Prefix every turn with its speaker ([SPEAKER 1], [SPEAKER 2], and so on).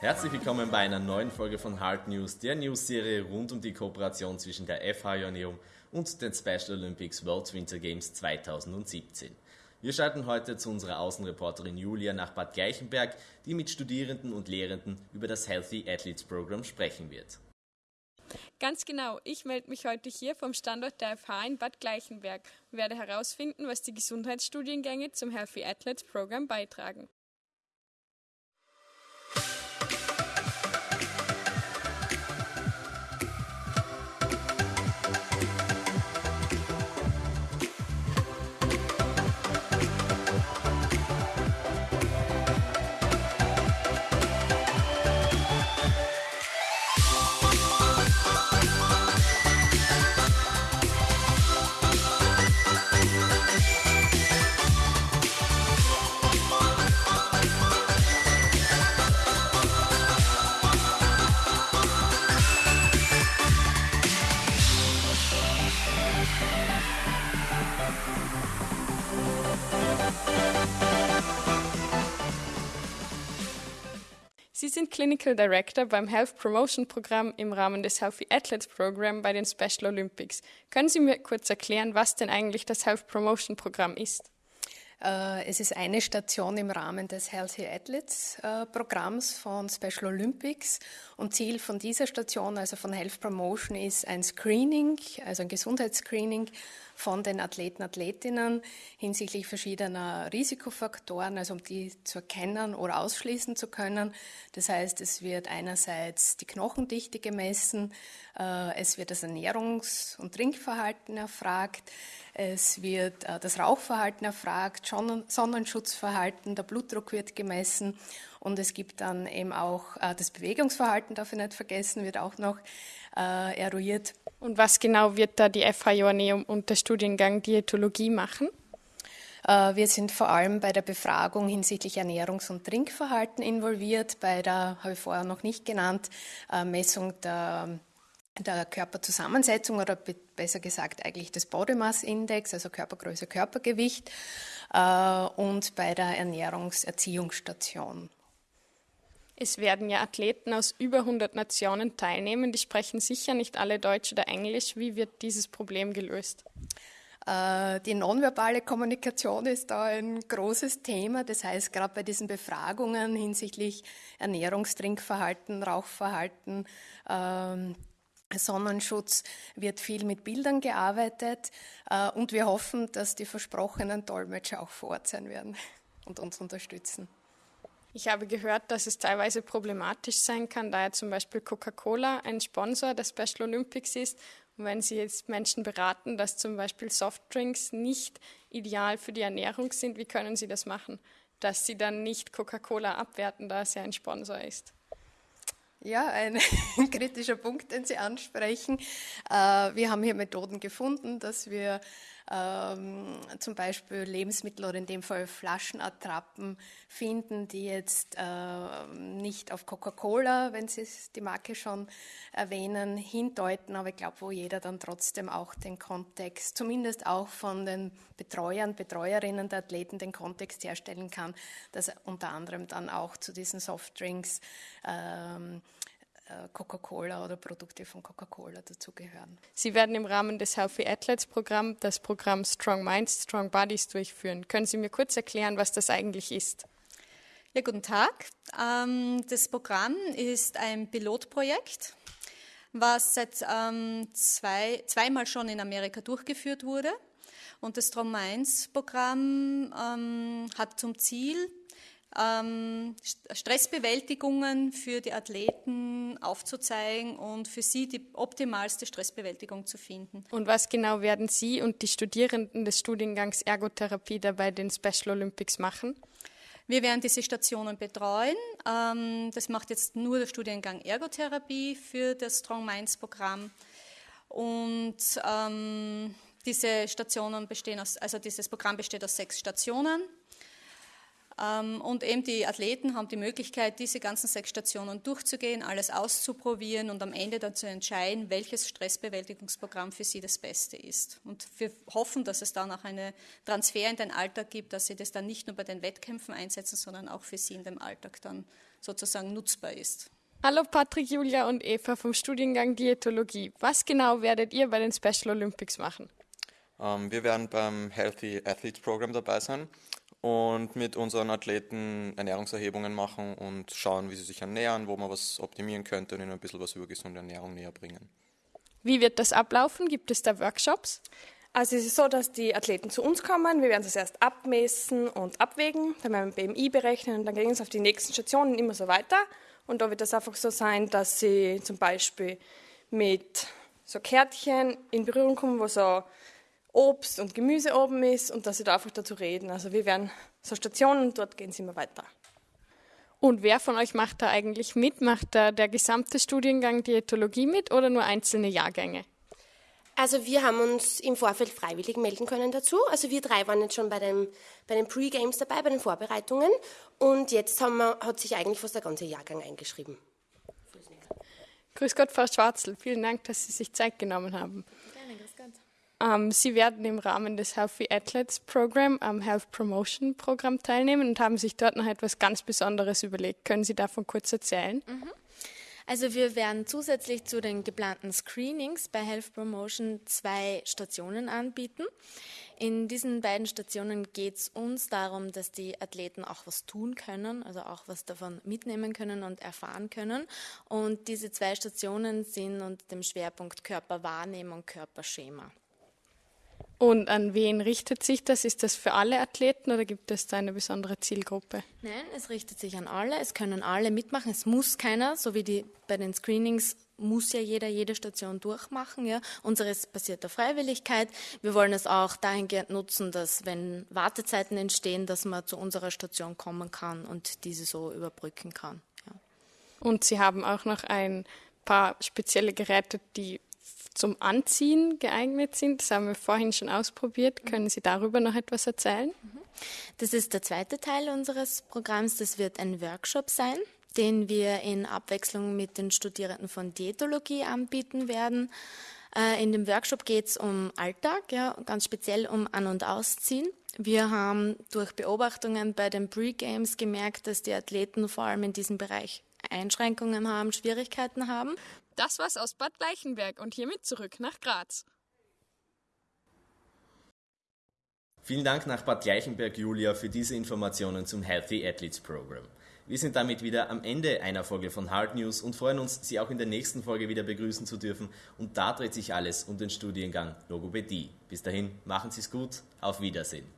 [SPEAKER 1] Herzlich willkommen bei einer neuen Folge von Hard News, der News-Serie rund um die Kooperation zwischen der FH Joanneum und den Special Olympics World Winter Games 2017. Wir schalten heute zu unserer Außenreporterin Julia nach Bad Gleichenberg, die mit Studierenden und Lehrenden über das Healthy Athletes Program sprechen wird.
[SPEAKER 2] Ganz genau, ich melde mich heute hier vom Standort der FH in Bad Gleichenberg und werde herausfinden, was die Gesundheitsstudiengänge zum Healthy Athletes Program beitragen. Sind Clinical Director beim Health Promotion Programm im Rahmen des Healthy Athletes Program bei den Special Olympics. Können Sie mir kurz erklären, was denn eigentlich das Health Promotion Programm ist?
[SPEAKER 3] Äh, es ist eine Station im Rahmen des Healthy Athletes äh, Programms von Special Olympics und Ziel von dieser Station, also von Health Promotion, ist ein Screening, also ein Gesundheitsscreening von den Athleten, Athletinnen hinsichtlich verschiedener Risikofaktoren, also um die zu erkennen oder ausschließen zu können. Das heißt, es wird einerseits die Knochendichte gemessen, äh, es wird das Ernährungs- und Trinkverhalten erfragt, es wird das Rauchverhalten erfragt, Sonnenschutzverhalten, der Blutdruck wird gemessen und es gibt dann eben auch äh, das Bewegungsverhalten, darf ich nicht vergessen, wird auch noch eruiert.
[SPEAKER 2] Und was genau wird da die FH Joanneum und der Studiengang Diätologie machen?
[SPEAKER 3] Äh, wir sind vor allem bei der Befragung hinsichtlich Ernährungs- und Trinkverhalten involviert, bei der, habe ich vorher noch nicht genannt, äh, Messung der, der Körperzusammensetzung oder besser gesagt eigentlich des Body Mass Index, also Körpergröße, Körpergewicht äh, und bei der Ernährungserziehungsstation.
[SPEAKER 2] Es werden ja Athleten aus über 100 Nationen teilnehmen. Die sprechen sicher nicht alle Deutsch oder Englisch. Wie wird dieses Problem gelöst?
[SPEAKER 3] Äh, die nonverbale Kommunikation ist da ein großes Thema. Das heißt, gerade bei diesen Befragungen hinsichtlich Ernährungstrinkverhalten, Rauchverhalten, ähm, Sonnenschutz wird viel mit Bildern gearbeitet äh, und wir hoffen, dass die versprochenen Dolmetscher auch vor Ort sein werden und uns unterstützen.
[SPEAKER 2] Ich habe gehört, dass es teilweise problematisch sein kann, da ja zum Beispiel Coca-Cola ein Sponsor der Special Olympics ist. Und wenn Sie jetzt Menschen beraten, dass zum Beispiel Softdrinks nicht ideal für die Ernährung sind, wie können Sie das machen? Dass Sie dann nicht Coca-Cola abwerten, da es ja ein Sponsor ist.
[SPEAKER 3] Ja, ein, kritischer Punkt, den Sie ansprechen. Äh, wir haben hier Methoden gefunden, dass wir ähm, zum Beispiel Lebensmittel oder in dem Fall Flaschenattrappen finden, die jetzt äh, nicht auf Coca-Cola, wenn Sie die Marke schon erwähnen, hindeuten, aber ich glaube, wo jeder dann trotzdem auch den Kontext, zumindest auch von den Betreuern, Betreuerinnen der Athleten den Kontext herstellen kann, dass unter anderem dann auch zu diesen Softdrinks ähm, äh, Coca-Cola oder Produkte von Coca-Cola dazugehören.
[SPEAKER 2] Sie werden im Rahmen des Healthy Athletes Programm das Programm Strong Minds, Strong Bodies durchführen. Können Sie mir kurz erklären, was das eigentlich ist?
[SPEAKER 4] Ja, guten Tag. Ähm, das Programm ist ein Pilotprojekt, was seit ähm, zwei, zweimal schon in Amerika durchgeführt wurde. Und das Strong Minds Programm ähm, hat zum Ziel, Stressbewältigungen für die Athleten aufzuzeigen und für sie die optimalste Stressbewältigung zu finden.
[SPEAKER 2] Und was genau werden Sie und die Studierenden des Studiengangs Ergotherapie dabei den Special Olympics machen?
[SPEAKER 4] Wir werden diese Stationen betreuen. Ähm, das macht jetzt nur der Studiengang Ergotherapie für das Strong Minds Programm. Und ähm, diese Stationen bestehen aus, also dieses Programm besteht aus sechs Stationen. Ähm, und eben die Athleten haben die Möglichkeit, diese ganzen sechs Stationen durchzugehen, alles auszuprobieren und am Ende dann zu entscheiden, welches Stressbewältigungsprogramm für sie das Beste ist. Und wir hoffen, dass es dann auch einen Transfer in den Alltag gibt, dass sie das dann nicht nur bei den Wettkämpfen einsetzen, sondern auch für sie in dem Alltag dann sozusagen nutzbar ist.
[SPEAKER 2] Hallo Patrick, Julia und Eva vom Studiengang Diätologie. Was genau werdet ihr bei den Special Olympics machen?
[SPEAKER 5] Ähm, wir werden beim Healthy Athletes Program dabei sein und mit unseren Athleten Ernährungserhebungen machen und schauen, wie sie sich ernähren, wo man was optimieren könnte und ihnen ein bisschen was über gesunde Ernährung näher bringen.
[SPEAKER 2] Wie wird das ablaufen? Gibt es da Workshops?
[SPEAKER 6] Also es ist so, dass die Athleten zu uns kommen, wir werden das erst abmessen und abwägen, dann werden wir BMI berechnen und dann gehen wir auf die nächsten Stationen immer so weiter. Und da wird das einfach so sein, dass sie zum Beispiel mit so Kärtchen in Berührung kommen, wo so Obst und Gemüse oben ist und dass sie da einfach dazu reden. Also wir werden so Stationen und dort gehen sie immer weiter.
[SPEAKER 2] Und wer von euch macht da eigentlich mit? Macht da der gesamte Studiengang Diätologie mit oder nur einzelne Jahrgänge?
[SPEAKER 7] Also wir haben uns im Vorfeld freiwillig melden können dazu. Also wir drei waren jetzt schon bei, dem, bei den Pre-Games dabei, bei den Vorbereitungen. Und jetzt wir, hat sich eigentlich fast der ganze Jahrgang eingeschrieben.
[SPEAKER 2] Grüß Gott, Frau Schwarzel. Vielen Dank, dass Sie sich Zeit genommen haben. Ähm, Sie werden im Rahmen des Healthy Athletes Program am Health Promotion Programm teilnehmen und haben sich dort noch etwas ganz Besonderes überlegt. Können Sie davon kurz erzählen?
[SPEAKER 8] Mhm. Also wir werden zusätzlich zu den geplanten Screenings bei Health Promotion zwei Stationen anbieten. In diesen beiden Stationen geht es uns darum, dass die Athleten auch was tun können, also auch was davon mitnehmen können und erfahren können. Und diese zwei Stationen sind unter dem Schwerpunkt Körperwahrnehmung, Körperschema.
[SPEAKER 2] Und an wen richtet sich das? Ist das für alle Athleten oder gibt es da eine besondere Zielgruppe?
[SPEAKER 8] Nein, es richtet sich an alle. Es können alle mitmachen. Es muss keiner, so wie die bei den Screenings muss ja jeder jede Station durchmachen. Ja. Unseres basiert auf Freiwilligkeit. Wir wollen es auch dahingehend nutzen, dass wenn Wartezeiten entstehen, dass man zu unserer Station kommen kann und diese so überbrücken kann. Ja.
[SPEAKER 2] Und Sie haben auch noch ein paar spezielle Geräte, die zum Anziehen geeignet sind. Das haben wir vorhin schon ausprobiert. Können Sie darüber noch etwas erzählen? Mhm.
[SPEAKER 8] Das ist der zweite Teil unseres Programms. Das wird ein Workshop sein, den wir in Abwechslung mit den Studierenden von Diätologie anbieten werden. Äh, in dem Workshop geht es um Alltag, ja, ganz speziell um An- und Ausziehen. Wir haben durch Beobachtungen bei den Pre-Games gemerkt, dass die Athleten vor allem in diesem Bereich Einschränkungen haben, Schwierigkeiten haben.
[SPEAKER 2] Das war's aus Bad Gleichenberg und hiermit zurück nach Graz.
[SPEAKER 1] Vielen Dank nach Bad Gleichenberg, Julia, für diese Informationen zum Healthy Athletes Program. Wir sind damit wieder am Ende einer Folge von Hard News und freuen uns, Sie auch in der nächsten Folge wieder begrüßen zu dürfen. Und da dreht sich alles um den Studiengang Logopädie. Bis dahin, machen Sie es gut, auf Wiedersehen.